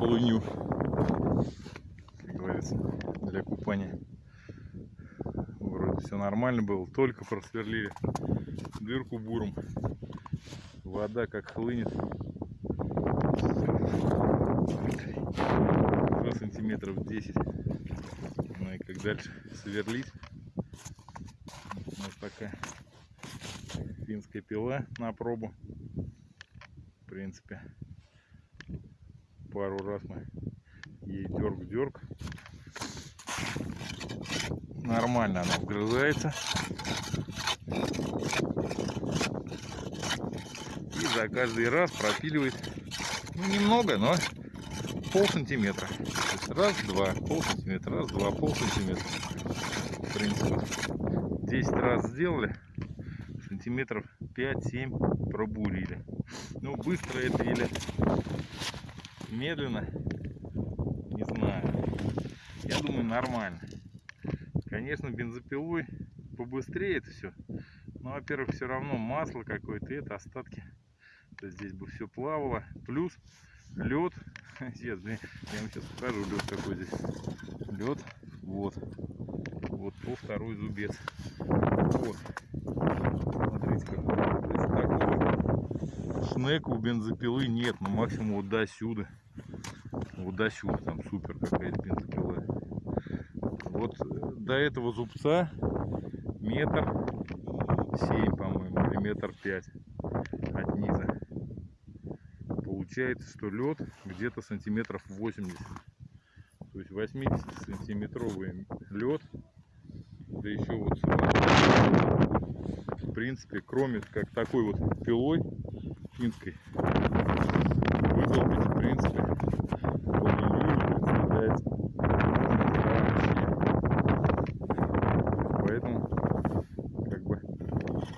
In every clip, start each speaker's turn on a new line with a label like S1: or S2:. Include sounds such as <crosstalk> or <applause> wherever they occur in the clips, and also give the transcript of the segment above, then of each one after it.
S1: полынью. Как говорится, для купания. Вроде все нормально было, только просверлили дырку буром. Вода как хлынет. Уже сантиметров 10. Ну и как дальше сверлить. Вот такая финская пила на пробу. В принципе, пару раз мы ей дерг-дерг. Нормально она вгрызается. И за каждый раз пропиливает ну, немного, но пол сантиметра. Раз, два, пол сантиметра, раз, два, пол сантиметра. В принципе, 10 раз сделали, сантиметров 5-7 пробурили. Ну, быстро это или медленно, не знаю. Я думаю, нормально. Конечно, бензопилой побыстрее это все. Но, во-первых, все равно масло какое-то, это остатки. То есть здесь бы все плавало. Плюс лед. <laughs> Сейчас, я вам сейчас покажу лед какой здесь. Лед. Вот. Вот по второй зубец. Вот. Смотрите, как такого шнека у бензопилы нет. Ну максимум вот до сюда. Вот до сюда там супер какая-то бензопила. Вот э, до этого зубца метр семь, по-моему, или метр пять от низа получается, что лед где-то сантиметров 80. То есть 80 сантиметровый лед. Да еще вот в принципе, кроме как такой вот пилой финской, выдолбить, в принципе, представляется Поэтому, как бы,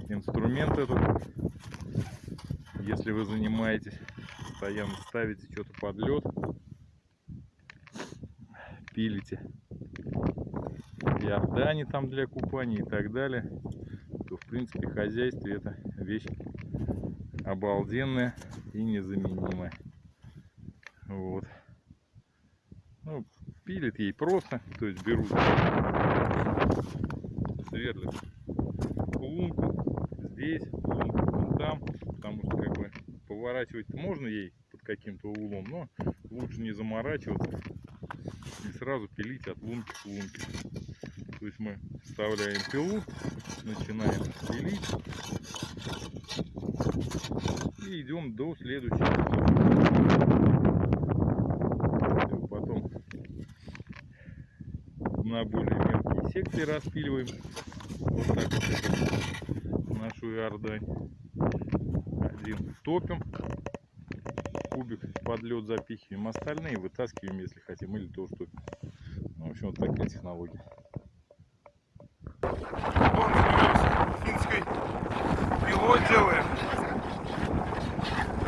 S1: инструмент этот, если вы занимаетесь постоянно ставите что-то под лед, пилите Иордане там для купания и так далее, то в принципе хозяйстве это вещь обалденная и незаменимая. Вот. Ну, пилит ей просто, то есть берут, сверлят лунку здесь, лунку вон там, потому что как бы поворачивать можно ей под каким-то углом, но лучше не заморачиваться и сразу пилить от лунки к лунке. То есть мы вставляем пилу, начинаем пилить и идем до следующей. Потом на более мелкие секции распиливаем. Вот так вот нашу иордань один топим, кубик под лед запихиваем, остальные вытаскиваем, если хотим, или тоже топим. Ну, в общем, вот такая технология.
S2: Финской пилой делаем.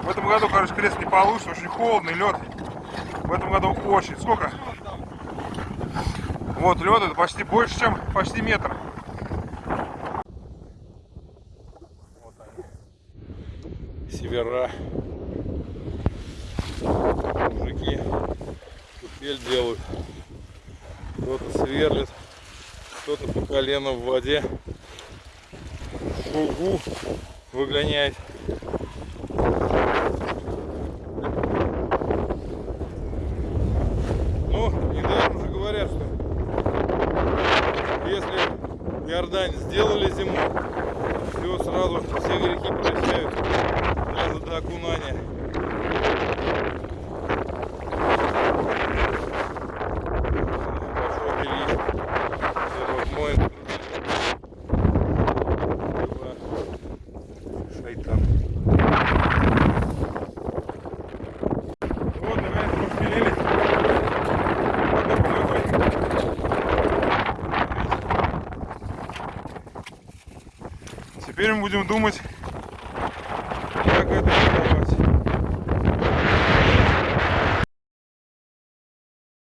S2: В этом году, короче, крест не получится, очень холодный лед. В этом году очень. Сколько? Вот лед это почти больше, чем почти метр.
S1: севера. Мужики купель делают. Кто-то сверлит, кто-то по колено в воде. Шугу выгоняет. Ну, недаром же говорят, что если Иордань сделали зиму, все сразу все грехи прощают до окунания.
S2: Теперь мы будем думать